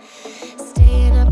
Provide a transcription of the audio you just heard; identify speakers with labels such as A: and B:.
A: Staying up